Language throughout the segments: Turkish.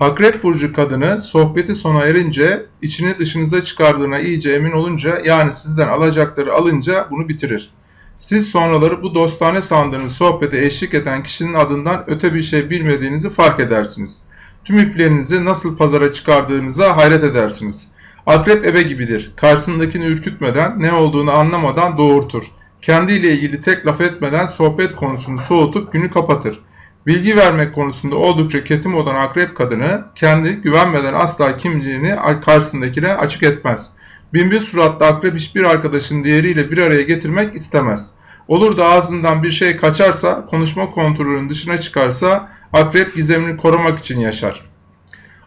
Akrep burcu kadını sohbeti sona erince içini dışınıza çıkardığına iyice emin olunca yani sizden alacakları alınca bunu bitirir. Siz sonraları bu dostane sandığınız sohbete eşlik eden kişinin adından öte bir şey bilmediğinizi fark edersiniz. Tüm iplerinizi nasıl pazara çıkardığınıza hayret edersiniz. Akrep ebe gibidir. Karşısındakini ürkütmeden, ne olduğunu anlamadan doğurtur. Kendiyle ilgili tek laf etmeden sohbet konusunu soğutup günü kapatır. Bilgi vermek konusunda oldukça ketim olan akrep kadını kendi güvenmeden asla kimliğini karşısındakine açık etmez. Binbir suratlı akrep hiçbir arkadaşın diğeriyle bir araya getirmek istemez. Olur da ağzından bir şey kaçarsa, konuşma kontrolünün dışına çıkarsa akrep gizemini korumak için yaşar.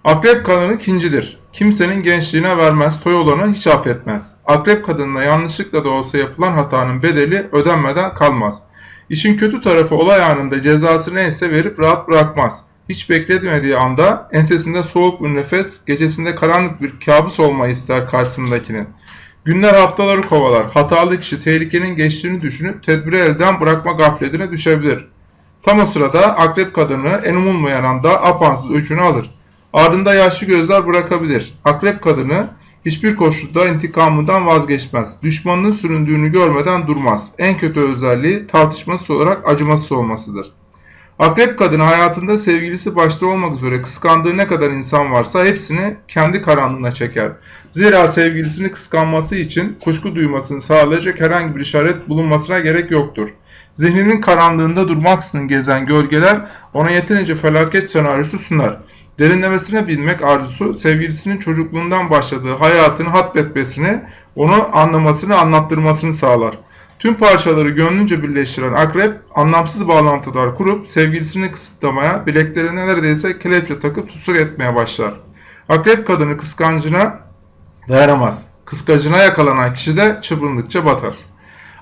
Akrep kadını kincidir. Kimsenin gençliğine vermez, toy olanı hiç affetmez. Akrep kadınına yanlışlıkla da olsa yapılan hatanın bedeli ödenmeden kalmaz. İşin kötü tarafı olay anında cezası neyse verip rahat bırakmaz. Hiç beklemediği anda ensesinde soğuk bir nefes, gecesinde karanlık bir kabus olmayı ister karşısındakinin. Günler haftaları kovalar. Hatalı kişi tehlikenin geçtiğini düşünüp tedbiri elden bırakma gafletine düşebilir. Tam o sırada akrep kadını en umulmayan anda apansız öcünü alır. Ardında yaşlı gözler bırakabilir. Akrep kadını hiçbir koşulda intikamından vazgeçmez. Düşmanının süründüğünü görmeden durmaz. En kötü özelliği tartışmasız olarak acımasız olmasıdır. Akrep kadını hayatında sevgilisi başta olmak üzere kıskandığı ne kadar insan varsa hepsini kendi karanlığına çeker. Zira sevgilisini kıskanması için kuşku duymasını sağlayacak herhangi bir işaret bulunmasına gerek yoktur. Zihninin karanlığında durmaksızın gezen gölgeler ona yeterince felaket senaryosu sunar. Derinlemesine bilmek arzusu sevgilisinin çocukluğundan başladığı hayatını hatmetmesini, onu anlamasını, anlattırmasını sağlar. Tüm parçaları gönlünce birleştiren akrep anlamsız bağlantılar kurup sevgilisini kısıtlamaya, bileklerine neredeyse kelepçe takıp tutsak etmeye başlar. Akrep kadını kıskancına dayanamaz. Kıskacına yakalanan kişi de çırpındıkça batar.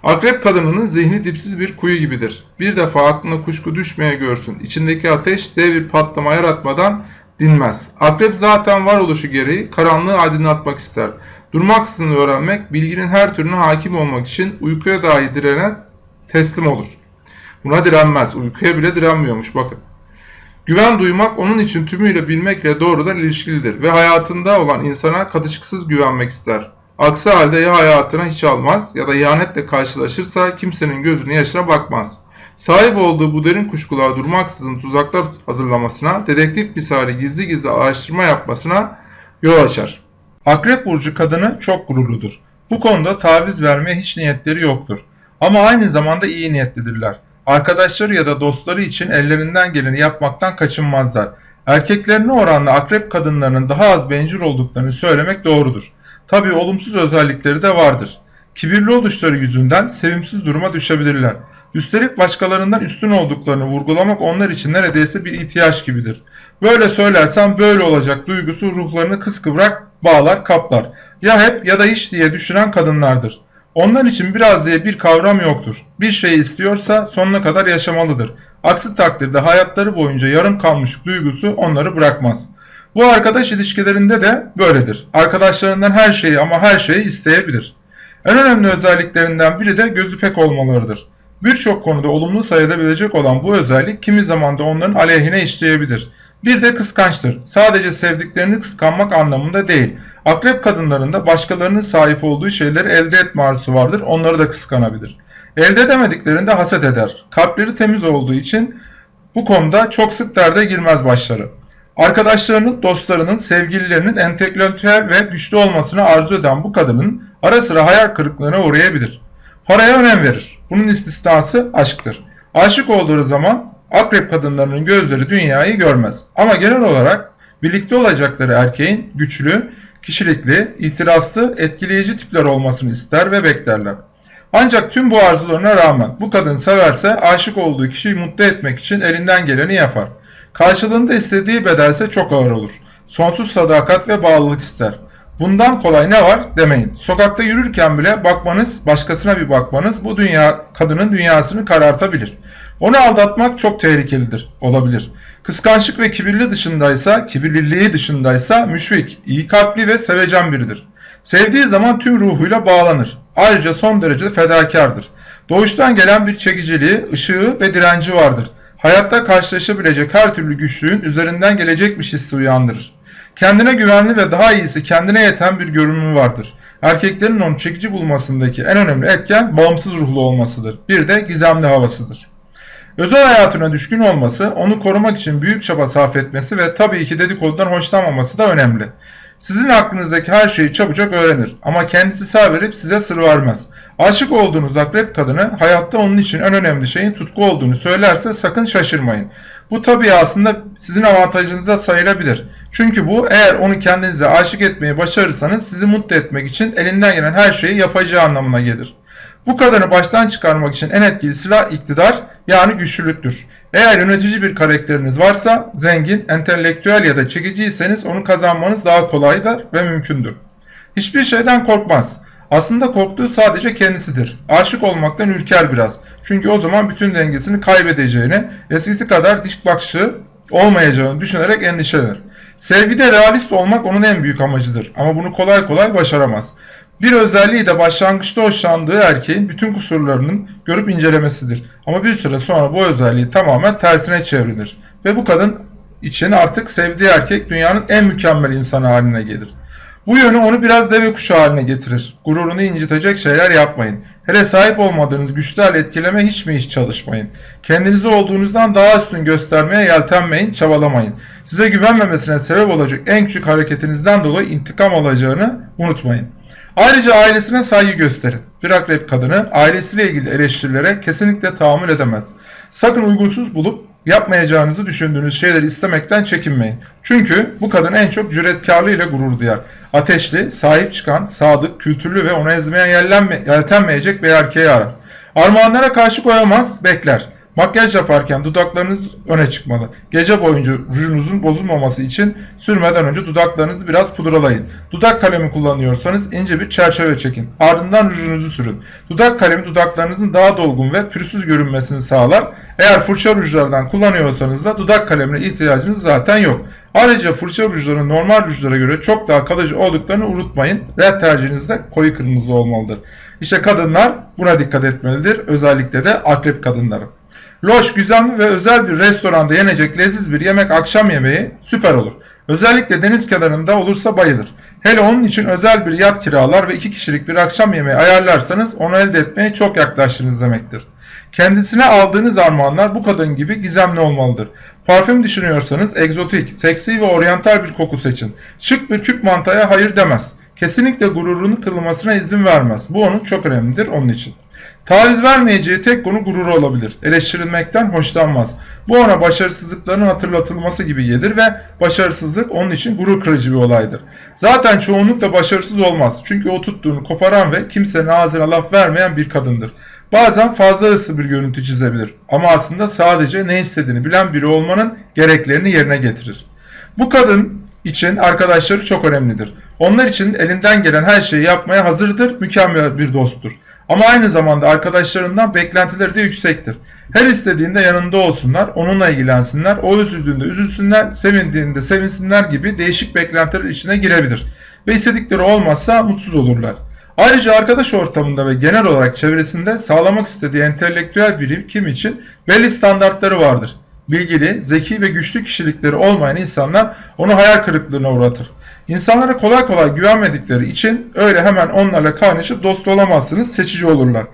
Akrep kadınının zihni dipsiz bir kuyu gibidir. Bir defa aklına kuşku düşmeye görsün. İçindeki ateş dev bir patlama yaratmadan dinmez. Akrep zaten varoluşu gereği karanlığı aydınlatmak ister. Durmaksızın öğrenmek, bilginin her türüne hakim olmak için uykuya dahi direnen teslim olur. Buna direnmez. Uykuya bile direnmiyormuş bakın. Güven duymak onun için tümüyle bilmekle doğrudan ilişkilidir ve hayatında olan insana katışıksız güvenmek ister. Aksi halde ya hayatına hiç almaz ya da ihanetle karşılaşırsa kimsenin gözünün yaşına bakmaz. Sahip olduğu bu derin kuşkular durmaksızın tuzaklar hazırlamasına, dedektif misali gizli gizli araştırma yapmasına yol açar. Akrep burcu kadını çok gururludur. Bu konuda taviz vermeye hiç niyetleri yoktur. Ama aynı zamanda iyi niyetlidirler. Arkadaşları ya da dostları için ellerinden geleni yapmaktan kaçınmazlar. Erkeklerine oranla akrep kadınlarının daha az bencil olduklarını söylemek doğrudur. Tabi olumsuz özellikleri de vardır. Kibirli oluşları yüzünden sevimsiz duruma düşebilirler. Üstelik başkalarından üstün olduklarını vurgulamak onlar için neredeyse bir ihtiyaç gibidir. Böyle söylersem böyle olacak duygusu ruhlarını kıskıvrak bağlar kaplar. Ya hep ya da hiç diye düşünen kadınlardır. Onlar için biraz diye bir kavram yoktur. Bir şey istiyorsa sonuna kadar yaşamalıdır. Aksi takdirde hayatları boyunca yarım kalmış duygusu onları bırakmaz. Bu arkadaş ilişkilerinde de böyledir. Arkadaşlarından her şeyi ama her şeyi isteyebilir. En önemli özelliklerinden biri de gözü pek olmalarıdır. Birçok konuda olumlu sayılabilecek olan bu özellik kimi zaman da onların aleyhine işleyebilir. Bir de kıskançtır. Sadece sevdiklerini kıskanmak anlamında değil. Akrep kadınlarında başkalarının sahip olduğu şeyleri elde etme arzusu vardır. Onları da kıskanabilir. Elde edemediklerinde haset eder. Kalpleri temiz olduğu için bu konuda çok sık derde girmez başları. Arkadaşlarının, dostlarının, sevgililerinin entelektüel ve güçlü olmasını arzu eden bu kadının ara sıra hayal kırıklığına uğrayabilir. Paraya önem verir. Bunun istisnası aşktır. Aşık olduğu zaman akrep kadınlarının gözleri dünyayı görmez. Ama genel olarak birlikte olacakları erkeğin güçlü, kişilikli, itirazlı, etkileyici tipler olmasını ister ve beklerler. Ancak tüm bu arzularına rağmen bu kadın severse aşık olduğu kişiyi mutlu etmek için elinden geleni yapar. Karşılığında istediği bedelse çok ağır olur. Sonsuz sadakat ve bağlılık ister. Bundan kolay ne var demeyin. Sokakta yürürken bile bakmanız, başkasına bir bakmanız bu dünya kadının dünyasını karartabilir. Onu aldatmak çok tehlikelidir, olabilir. Kıskançlık ve kibirli dışındaysa, kibirliliği dışındaysa müşfik, iyi kalpli ve sevecen biridir. Sevdiği zaman tüm ruhuyla bağlanır. Ayrıca son derece fedakardır. Doğuştan gelen bir çekiciliği, ışığı ve direnci vardır. hayatta karşılaşabilecek her türlü güçlüğün üzerinden gelecekmiş hissi uyandırır. Kendine güvenli ve daha iyisi kendine yeten bir görünümü vardır. Erkeklerin onu çekici bulmasındaki en önemli etken bağımsız ruhlu olmasıdır. Bir de gizemli havasıdır. Özel hayatına düşkün olması, onu korumak için büyük çaba sarf etmesi ve tabii ki dedikodudan hoşlanmaması da önemli. Sizin aklınızdaki her şeyi çabucak öğrenir ama kendisi sağ verip size sır vermez. Aşık olduğunuz akrep kadını hayatta onun için en önemli şeyin tutku olduğunu söylerse sakın şaşırmayın. Bu tabii aslında sizin avantajınıza sayılabilir. Çünkü bu eğer onu kendinize aşık etmeyi başarırsanız sizi mutlu etmek için elinden gelen her şeyi yapacağı anlamına gelir. Bu kadını baştan çıkarmak için en etkili silah iktidar yani güçlülüktür. Eğer yönetici bir karakteriniz varsa zengin, entelektüel ya da çekiciyseniz onu kazanmanız daha kolaydır ve mümkündür. Hiçbir şeyden korkmaz. Aslında korktuğu sadece kendisidir. Aşık olmaktan ürker biraz. Çünkü o zaman bütün dengesini kaybedeceğini, eskisi kadar dik bakışı olmayacağını düşünerek endişelenir. Sevgide realist olmak onun en büyük amacıdır ama bunu kolay kolay başaramaz. Bir özelliği de başlangıçta hoşlandığı erkeğin bütün kusurlarının görüp incelemesidir. Ama bir süre sonra bu özelliği tamamen tersine çevrilir. Ve bu kadın için artık sevdiği erkek dünyanın en mükemmel insanı haline gelir. Bu yönü onu biraz deve kuşu haline getirir. Gururunu incitecek şeyler yapmayın. Hele sahip olmadığınız güçlerle etkileme hiç mi hiç çalışmayın. Kendinizi olduğunuzdan daha üstün göstermeye yeltenmeyin, çabalamayın. Size güvenmemesine sebep olacak en küçük hareketinizden dolayı intikam alacağını unutmayın. Ayrıca ailesine saygı gösterin. Bir akrep kadını ailesiyle ilgili eleştirilere kesinlikle tahammül edemez. Sakın uygunsuz bulup yapmayacağınızı düşündüğünüz şeyleri istemekten çekinmeyin. Çünkü bu kadın en çok cüretkarlığıyla gurur duyar. Ateşli, sahip çıkan, sadık, kültürlü ve ona ezmeye yeltenmeyecek bir erkeği arar. Armağanlara karşı koyamaz, bekler. Makyaj yaparken dudaklarınız öne çıkmalı. Gece boyunca rujunuzun bozulmaması için sürmeden önce dudaklarınızı biraz pudralayın. Dudak kalemi kullanıyorsanız ince bir çerçeve çekin. Ardından rujunuzu sürün. Dudak kalemi dudaklarınızın daha dolgun ve pürüzsüz görünmesini sağlar. Eğer fırça rujlardan kullanıyorsanız da dudak kalemine ihtiyacınız zaten yok. Ayrıca fırça rujlarının normal rujlara göre çok daha kalıcı olduklarını unutmayın. Red tercihiniz de koyu kırmızı olmalıdır. İşte kadınlar buna dikkat etmelidir. Özellikle de akrep kadınları. Loş, güzel ve özel bir restoranda yenecek leziz bir yemek akşam yemeği süper olur. Özellikle deniz kenarında olursa bayılır. Hele onun için özel bir yat kiralar ve iki kişilik bir akşam yemeği ayarlarsanız onu elde etmeye çok yaklaştınız demektir. Kendisine aldığınız armağanlar bu kadın gibi gizemli olmalıdır. Parfüm düşünüyorsanız egzotik, seksi ve oryantal bir koku seçin. Şık bir küp mantaya hayır demez. Kesinlikle gururunu kırılmasına izin vermez. Bu onun çok önemlidir onun için. Taviz vermeyeceği tek konu gururu olabilir. Eleştirilmekten hoşlanmaz. Bu ona başarısızlıklarının hatırlatılması gibi gelir ve başarısızlık onun için gurur kırıcı bir olaydır. Zaten çoğunlukla başarısız olmaz. Çünkü o tuttuğunu koparan ve kimsenin ağzına laf vermeyen bir kadındır. Bazen fazla hırslı bir görüntü çizebilir ama aslında sadece ne istediğini bilen biri olmanın gereklerini yerine getirir. Bu kadın için arkadaşları çok önemlidir. Onlar için elinden gelen her şeyi yapmaya hazırdır, mükemmel bir dosttur. Ama aynı zamanda arkadaşlarından beklentileri de yüksektir. Her istediğinde yanında olsunlar, onunla ilgilensinler, o üzüldüğünde üzülsünler, sevindiğinde sevinsinler gibi değişik beklentiler içine girebilir. Ve istedikleri olmazsa mutsuz olurlar. Ayrıca arkadaş ortamında ve genel olarak çevresinde sağlamak istediği entelektüel birikim için belli standartları vardır. Bilgili, zeki ve güçlü kişilikleri olmayan insanlar onu hayal kırıklığına uğratır. İnsanlara kolay kolay güvenmedikleri için öyle hemen onlarla kaynaşıp dost olamazsınız, seçici olurlar.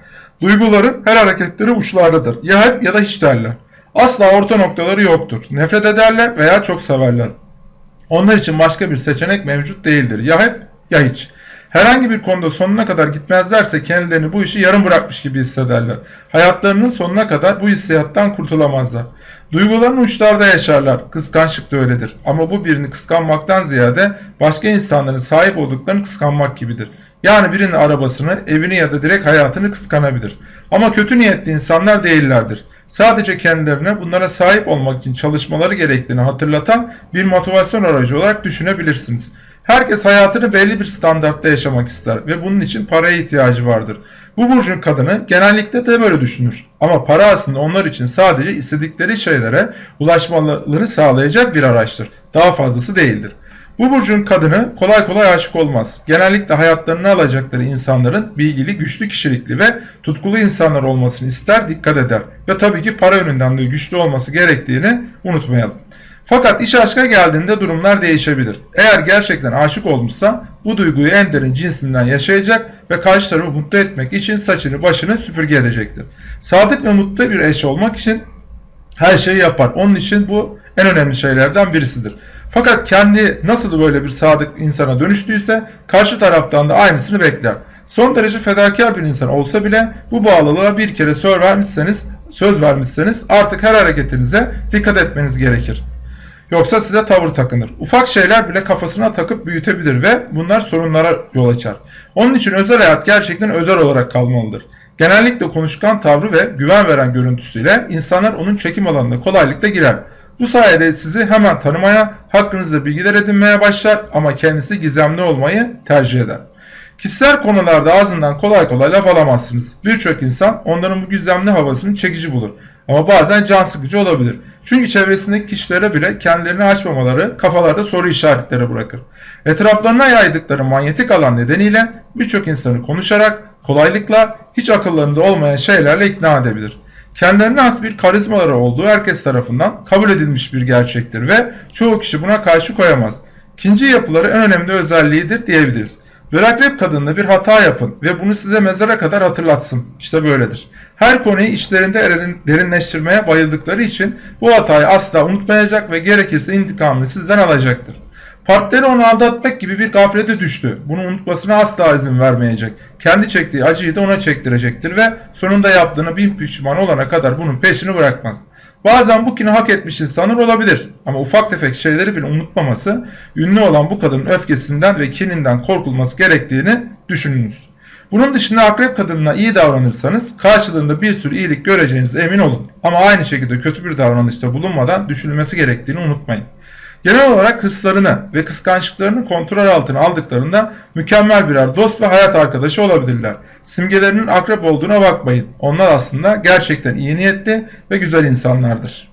Duyguları her hareketleri uçlardadır. Ya hep ya da hiç derler. Asla orta noktaları yoktur. Nefret ederler veya çok severler. Onlar için başka bir seçenek mevcut değildir. Ya hep ya hiç. Herhangi bir konuda sonuna kadar gitmezlerse kendilerini bu işi yarım bırakmış gibi hissederler. Hayatlarının sonuna kadar bu hissiyattan kurtulamazlar. Duyguların uçlarda yaşarlar. Kıskançlık da öyledir. Ama bu birini kıskanmaktan ziyade başka insanların sahip olduklarını kıskanmak gibidir. Yani birinin arabasını, evini ya da direkt hayatını kıskanabilir. Ama kötü niyetli insanlar değillerdir. Sadece kendilerine bunlara sahip olmak için çalışmaları gerektiğini hatırlatan bir motivasyon aracı olarak düşünebilirsiniz. Herkes hayatını belli bir standartta yaşamak ister ve bunun için paraya ihtiyacı vardır. Bu burcun kadını genellikle de böyle düşünür. Ama para aslında onlar için sadece istedikleri şeylere ulaşmalarını sağlayacak bir araçtır. Daha fazlası değildir. Bu burcun kadını kolay kolay aşık olmaz. Genellikle hayatlarını alacakları insanların bilgili, güçlü kişilikli ve tutkulu insanlar olmasını ister, dikkat eder. Ve tabii ki para yönünden de güçlü olması gerektiğini unutmayalım. Fakat iş aşka geldiğinde durumlar değişebilir. Eğer gerçekten aşık olmuşsa bu duyguyu en derin cinsinden yaşayacak ve karşı tarafı mutlu etmek için saçını başını süpürge edecektir. Sadık ve mutlu bir eş olmak için her şeyi yapar. Onun için bu en önemli şeylerden birisidir. Fakat kendi nasıl böyle bir sadık insana dönüştüyse karşı taraftan da aynısını bekler. Son derece fedakar bir insan olsa bile bu bağlılığa bir kere söz vermişseniz, söz vermişseniz artık her hareketinize dikkat etmeniz gerekir. Yoksa size tavır takınır. Ufak şeyler bile kafasına takıp büyütebilir ve bunlar sorunlara yol açar. Onun için özel hayat gerçekten özel olarak kalmalıdır. Genellikle konuşkan tavrı ve güven veren görüntüsüyle insanlar onun çekim alanına kolaylıkla girer. Bu sayede sizi hemen tanımaya, hakkınızda bilgiler edinmeye başlar ama kendisi gizemli olmayı tercih eder. Kişisel konularda ağzından kolay kolay laf alamazsınız. Birçok insan onların bu gizemli havasını çekici bulur. Ama bazen can sıkıcı olabilir. Çünkü çevresindeki kişilere bile kendilerini açmamaları kafalarda soru işaretleri bırakır. Etraflarına yaydıkları manyetik alan nedeniyle birçok insanı konuşarak kolaylıkla hiç akıllarında olmayan şeylerle ikna edebilir. Kendilerine has bir karizmaları olduğu herkes tarafından kabul edilmiş bir gerçektir ve çoğu kişi buna karşı koyamaz. İkinci yapıları en önemli özelliğidir diyebiliriz. Bir akrep kadınla bir hata yapın ve bunu size mezara kadar hatırlatsın. İşte böyledir. Her konuyu içlerinde derinleştirmeye bayıldıkları için bu hatayı asla unutmayacak ve gerekirse intikamını sizden alacaktır. Partneri onu aldatmak gibi bir gaflete düştü. Bunu unutmasına asla izin vermeyecek. Kendi çektiği acıyı da ona çektirecektir ve sonunda yaptığını bin pişman olana kadar bunun peşini bırakmaz. Bazen bu kini hak etmişiz sanır olabilir ama ufak tefek şeyleri bile unutmaması, ünlü olan bu kadının öfkesinden ve kininden korkulması gerektiğini düşününüz. Bunun dışında akrep kadınına iyi davranırsanız karşılığında bir sürü iyilik göreceğinize emin olun. Ama aynı şekilde kötü bir davranışta bulunmadan düşünülmesi gerektiğini unutmayın. Genel olarak hırslarını ve kıskançlıklarını kontrol altına aldıklarında mükemmel birer dost ve hayat arkadaşı olabilirler. Simgelerinin akrep olduğuna bakmayın. Onlar aslında gerçekten iyi niyetli ve güzel insanlardır.